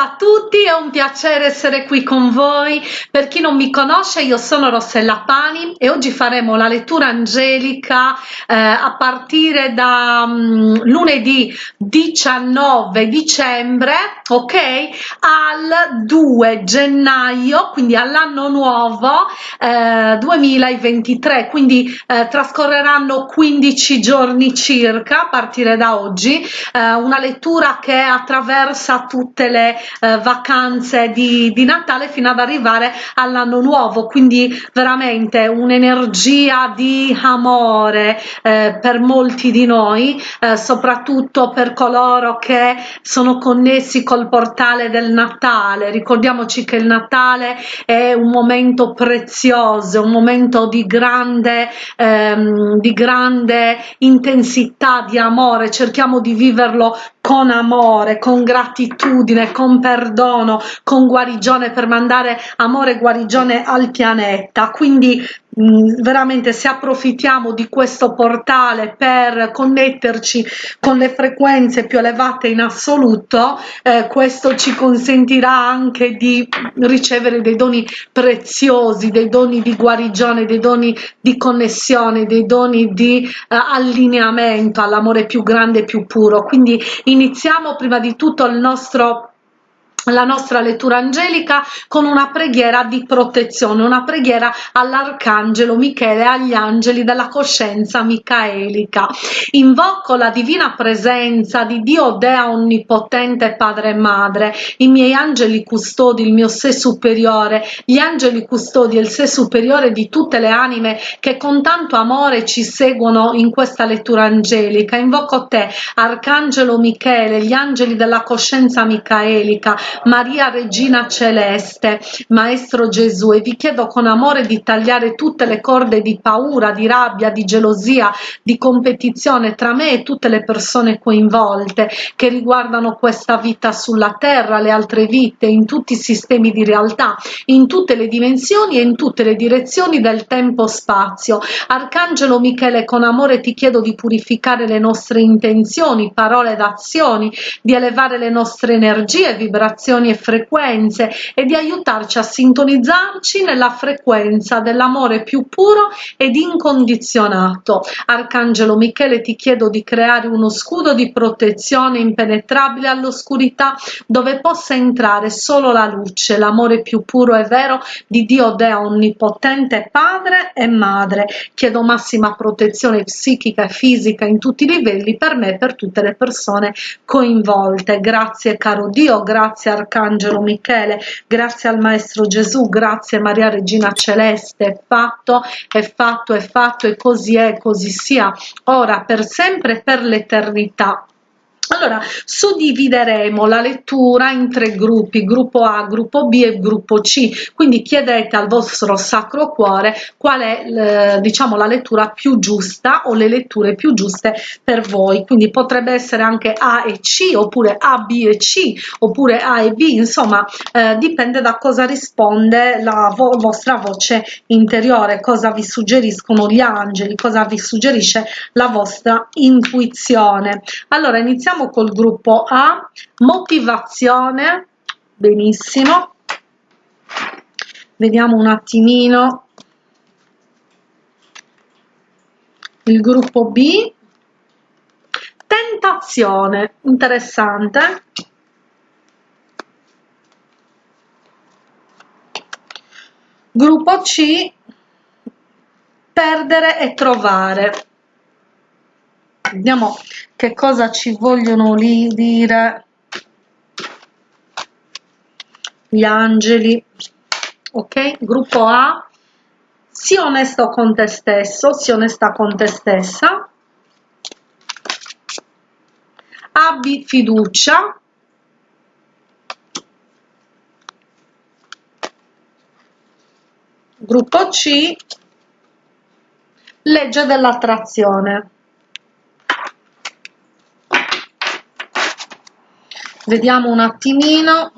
a tutti, è un piacere essere qui con voi. Per chi non mi conosce, io sono Rossella Pani e oggi faremo la lettura angelica eh, a partire da um, lunedì 19 dicembre, ok? Al 2 gennaio, quindi all'anno nuovo eh, 2023, quindi eh, trascorreranno 15 giorni circa a partire da oggi, eh, una lettura che attraversa tutte le eh, vacanze di, di Natale fino ad arrivare all'anno nuovo. Quindi veramente un'energia di amore eh, per molti di noi eh, soprattutto per coloro che sono connessi col portale del Natale. Ricordiamoci che il Natale è un momento prezioso un momento di grande ehm, di grande intensità di amore. Cerchiamo di viverlo con amore con gratitudine con perdono, con guarigione per mandare amore e guarigione al pianeta. Quindi veramente se approfittiamo di questo portale per connetterci con le frequenze più elevate in assoluto, eh, questo ci consentirà anche di ricevere dei doni preziosi, dei doni di guarigione, dei doni di connessione, dei doni di eh, allineamento all'amore più grande e più puro. Quindi iniziamo prima di tutto il nostro la nostra lettura angelica con una preghiera di protezione, una preghiera all'arcangelo Michele e agli angeli della coscienza micaelica. Invoco la divina presenza di Dio Dea Onnipotente Padre e Madre, i miei angeli custodi, il mio sé superiore, gli angeli custodi e il sé superiore di tutte le anime che con tanto amore ci seguono in questa lettura angelica. Invoco te, Arcangelo Michele, gli angeli della coscienza micaelica, Maria Regina Celeste, Maestro Gesù, e vi chiedo con amore di tagliare tutte le corde di paura, di rabbia, di gelosia, di competizione tra me e tutte le persone coinvolte che riguardano questa vita sulla terra, le altre vite, in tutti i sistemi di realtà, in tutte le dimensioni e in tutte le direzioni del tempo-spazio. Arcangelo Michele, con amore ti chiedo di purificare le nostre intenzioni, parole ed azioni, di elevare le nostre energie, vibrazioni vibrazioni e frequenze e di aiutarci a sintonizzarci nella frequenza dell'amore più puro ed incondizionato. Arcangelo Michele ti chiedo di creare uno scudo di protezione impenetrabile all'oscurità dove possa entrare solo la luce, l'amore più puro e vero di Dio Dea Onnipotente Padre e Madre. Chiedo massima protezione psichica e fisica in tutti i livelli per me e per tutte le persone coinvolte. Grazie caro Dio, grazie Arcangelo Michele, grazie al Maestro Gesù, grazie Maria Regina Celeste, è fatto, è fatto, è fatto e così è, così sia, ora per sempre e per l'eternità. Allora, suddivideremo la lettura in tre gruppi, gruppo A, gruppo B e gruppo C, quindi chiedete al vostro Sacro Cuore qual è eh, diciamo, la lettura più giusta o le letture più giuste per voi, quindi potrebbe essere anche A e C, oppure A, B e C, oppure A e B, insomma eh, dipende da cosa risponde la vo vostra voce interiore, cosa vi suggeriscono gli angeli, cosa vi suggerisce la vostra intuizione. Allora, iniziamo iniziamo col gruppo A, motivazione, benissimo, vediamo un attimino. Il gruppo B, tentazione, interessante, gruppo C, perdere e trovare, vediamo che cosa ci vogliono lì dire gli angeli. Ok gruppo A. Sii onesto con te stesso sii onesta con te stessa. Abbi fiducia. Gruppo C. Legge dell'attrazione vediamo un attimino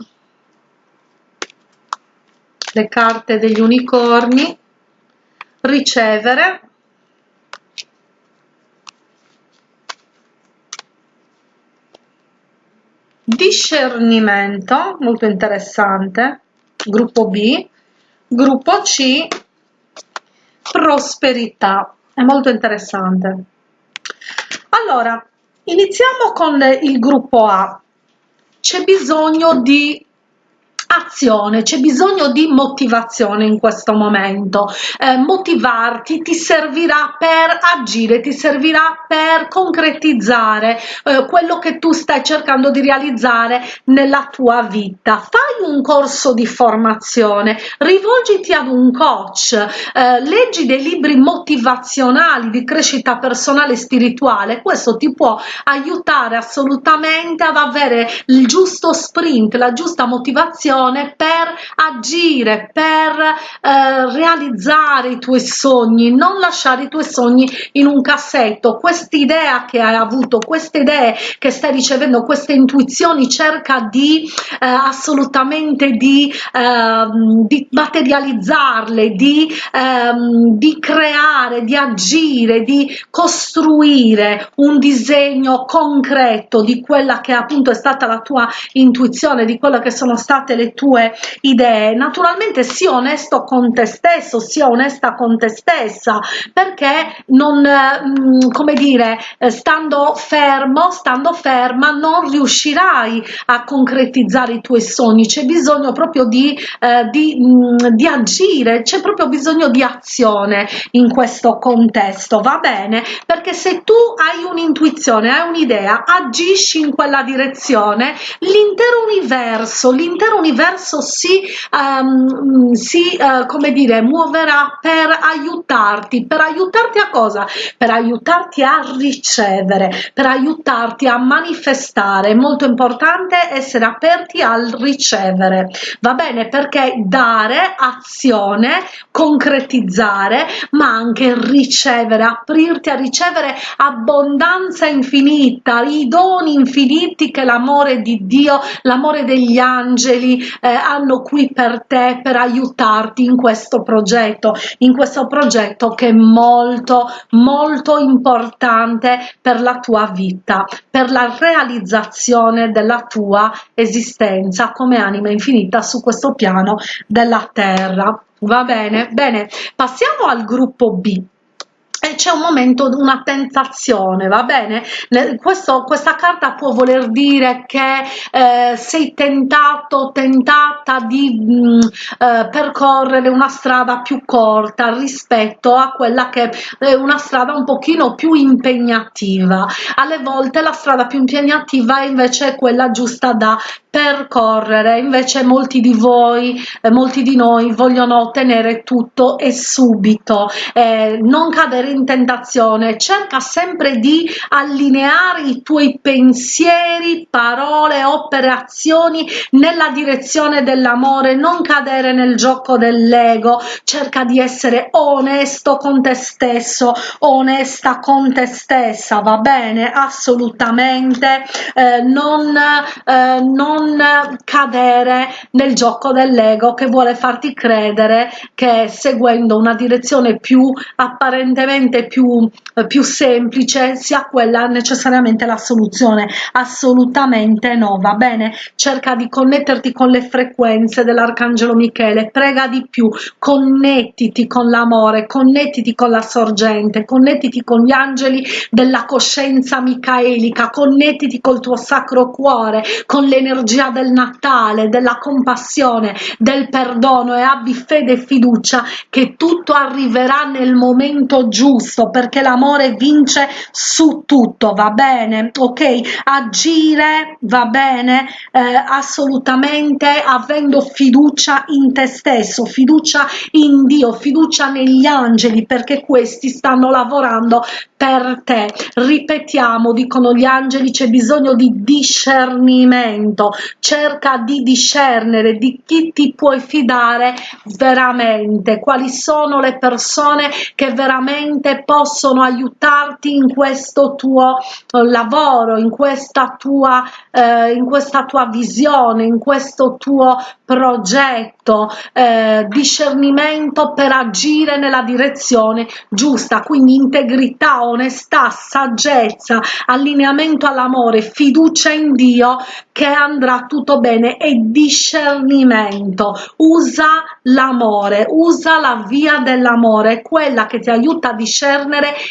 le carte degli unicorni. Ricevere. Discernimento, molto interessante, gruppo B, gruppo C, prosperità, è molto interessante. Allora, iniziamo con il gruppo A. C'è bisogno di azione, c'è bisogno di motivazione in questo momento. Eh, motivarti ti servirà per agire, ti servirà per concretizzare eh, quello che tu stai cercando di realizzare nella tua vita. Fai un corso di formazione, rivolgiti ad un coach, eh, leggi dei libri motivazionali di crescita personale e spirituale, questo ti può aiutare assolutamente ad avere il giusto sprint, la giusta motivazione azione per agire, per eh, realizzare i tuoi sogni, non lasciare i tuoi sogni in un cassetto. Quest'idea che hai avuto, queste idee che stai ricevendo, queste intuizioni, cerca di eh, assolutamente di, eh, di materializzarle, di, ehm, di creare, di agire, di costruire un disegno concreto di quella che appunto è stata la tua intuizione, di quelle che sono state le tue idee. Naturalmente sia onesto con te stesso sia onesta con te stessa perché non mm, come dire eh, stando fermo stando ferma non riuscirai a concretizzare i tuoi sogni. C'è bisogno proprio di, eh, di, mm, di agire c'è proprio bisogno di azione in questo contesto va bene? Perché se tu hai un'intuizione hai un'idea agisci in quella direzione l'intero universo l'intero universo l'universo si, um, si uh, come dire, muoverà per aiutarti, per aiutarti a cosa? Per aiutarti a ricevere, per aiutarti a manifestare. È molto importante essere aperti al ricevere, va bene? Perché dare, azione, concretizzare, ma anche ricevere, aprirti a ricevere abbondanza infinita, i doni infiniti che l'amore di Dio, l'amore degli angeli, eh, hanno qui per te per aiutarti in questo progetto in questo progetto che è molto molto importante per la tua vita per la realizzazione della tua esistenza come anima infinita su questo piano della terra. Va bene? Bene passiamo al gruppo b e c'è un momento, una tentazione, va bene? Questo, questa carta può voler dire che eh, sei tentato, tentata di mh, mm, eh, percorrere una strada più corta rispetto a quella che è una strada un pochino più impegnativa. Alle volte la strada più impegnativa è invece quella giusta da percorrere invece molti di voi eh, molti di noi vogliono ottenere tutto e subito eh, non cadere in tentazione cerca sempre di allineare i tuoi pensieri parole opere azioni nella direzione dell'amore non cadere nel gioco dell'ego cerca di essere onesto con te stesso onesta con te stessa va bene? Assolutamente eh, non, eh, non cadere nel gioco dell'ego che vuole farti credere che seguendo una direzione più apparentemente più, più semplice sia quella necessariamente la soluzione. Assolutamente no va bene? Cerca di connetterti con le frequenze dell'arcangelo michele prega di più connettiti con l'amore connettiti con la sorgente connettiti con gli angeli della coscienza micaelica connettiti col tuo sacro cuore con l'energia del Natale, della compassione, del perdono e abbi fede e fiducia che tutto arriverà nel momento giusto perché l'amore vince su tutto, va bene? Ok? Agire, va bene? Eh, assolutamente avendo fiducia in te stesso, fiducia in Dio, fiducia negli angeli perché questi stanno lavorando per te. Ripetiamo, dicono gli angeli, c'è bisogno di discernimento, cerca di discernere di chi ti puoi fidare veramente, quali sono le persone che veramente veramente possono aiutarti in questo tuo eh, lavoro, in questa tua, eh, in questa tua visione, in questo tuo progetto, eh, discernimento per agire nella direzione giusta, quindi integrità, onestà, saggezza, allineamento all'amore, fiducia in Dio che andrà tutto bene e discernimento. Usa l'amore, usa la via dell'amore, quella che ti aiuta a discernere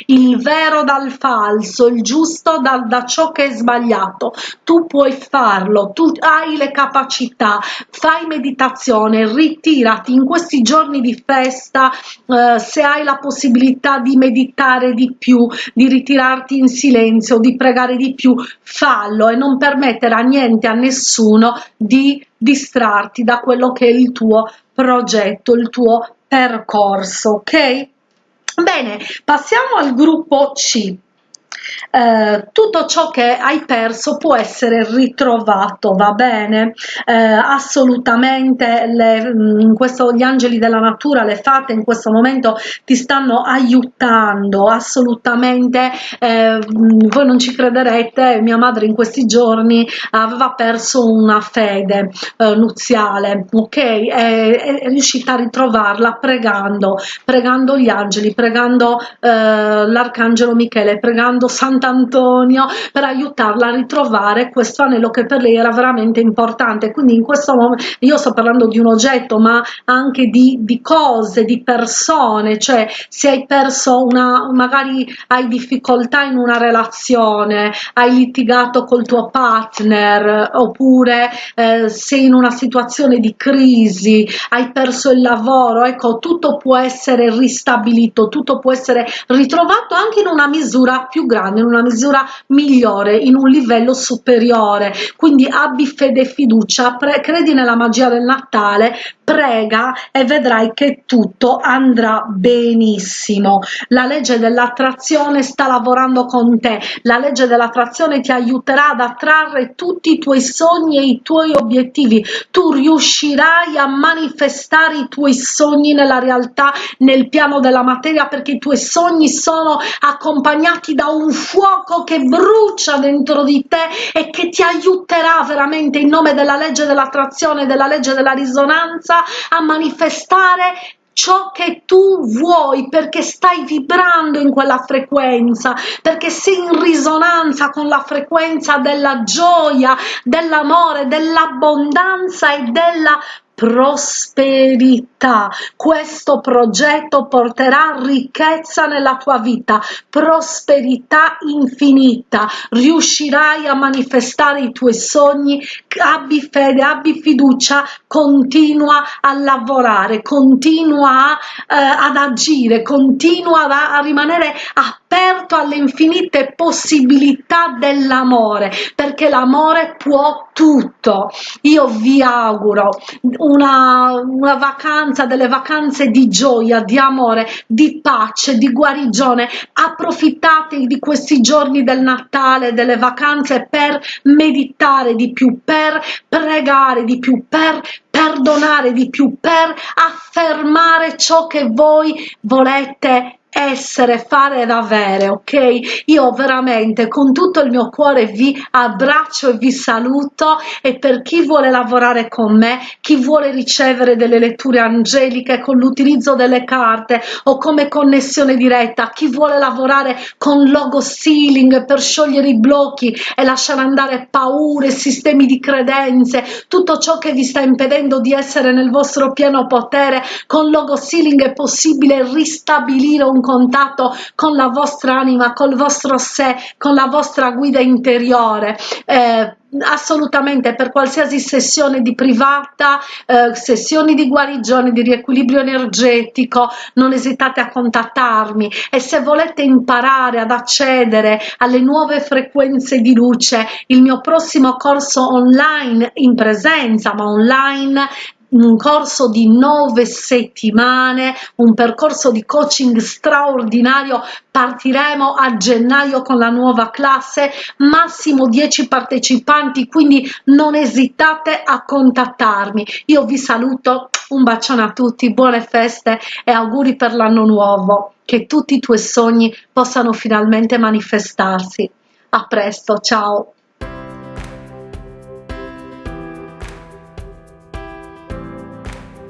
il vero dal falso, il giusto da, da ciò che è sbagliato. Tu puoi farlo, tu hai le capacità, fai meditazione, ritirati in questi giorni di festa, eh, se hai la possibilità di meditare di più, di ritirarti in silenzio, di pregare di più, fallo e non permettere a niente, a nessuno di distrarti da quello che è il tuo progetto, il tuo percorso, ok? Bene, passiamo al gruppo C. Eh, tutto ciò che hai perso può essere ritrovato, va bene? Eh, assolutamente le, mm, questo, gli angeli della natura, le fate in questo momento ti stanno aiutando, assolutamente. Eh, mm, voi non ci crederete, mia madre in questi giorni aveva perso una fede eh, nuziale, ok? È, è, riuscita a ritrovarla pregando, pregando gli angeli, pregando eh, l'arcangelo Michele, pregando Sant'Antonio per aiutarla a ritrovare questo anello che per lei era veramente importante. Quindi in questo momento io sto parlando di un oggetto ma anche di, di cose di persone. Cioè se hai perso una magari hai difficoltà in una relazione hai litigato col tuo partner oppure eh, sei in una situazione di crisi hai perso il lavoro ecco tutto può essere ristabilito tutto può essere ritrovato anche in una misura più grande in una misura migliore, in un livello superiore. Quindi abbi fede e fiducia, credi nella magia del Natale, prega e vedrai che tutto andrà benissimo. La legge dell'attrazione sta lavorando con te, la legge dell'attrazione ti aiuterà ad attrarre tutti i tuoi sogni e i tuoi obiettivi. Tu riuscirai a manifestare i tuoi sogni nella realtà, nel piano della materia, perché i tuoi sogni sono accompagnati da un fuoco che brucia dentro di te e che ti aiuterà veramente in nome della legge dell'attrazione, della legge della risonanza a manifestare ciò che tu vuoi perché stai vibrando in quella frequenza perché sei in risonanza con la frequenza della gioia dell'amore dell'abbondanza e della prosperità. Questo progetto porterà ricchezza nella tua vita, prosperità infinita. Riuscirai a manifestare i tuoi sogni. Abbi fede, abbi fiducia, continua a lavorare, continua eh, ad agire, continua a, a rimanere aperto alle infinite possibilità dell'amore, perché l'amore può tutto. Io vi auguro una, una vacanza, delle vacanze di gioia, di amore, di pace, di guarigione. Approfittate di questi giorni del Natale, delle vacanze per meditare di più, per pregare di più, per perdonare di più, per affermare ciò che voi volete essere, fare ed avere, ok? Io veramente con tutto il mio cuore vi abbraccio e vi saluto e per chi vuole lavorare con me, chi vuole ricevere delle letture angeliche con l'utilizzo delle carte o come connessione diretta, chi vuole lavorare con logo sealing per sciogliere i blocchi e lasciare andare paure, sistemi di credenze, tutto ciò che vi sta impedendo di essere nel vostro pieno potere, con logo sealing è possibile ristabilire contatto con la vostra anima, col vostro sé, con la vostra guida interiore. Eh, assolutamente per qualsiasi sessione di privata eh, sessioni di guarigione di riequilibrio energetico non esitate a contattarmi e se volete imparare ad accedere alle nuove frequenze di luce il mio prossimo corso online in presenza ma online un corso di nove settimane, un percorso di coaching straordinario. Partiremo a gennaio con la nuova classe, massimo 10 partecipanti, quindi non esitate a contattarmi. Io vi saluto un bacione a tutti buone feste e auguri per l'anno nuovo che tutti i tuoi sogni possano finalmente manifestarsi a presto ciao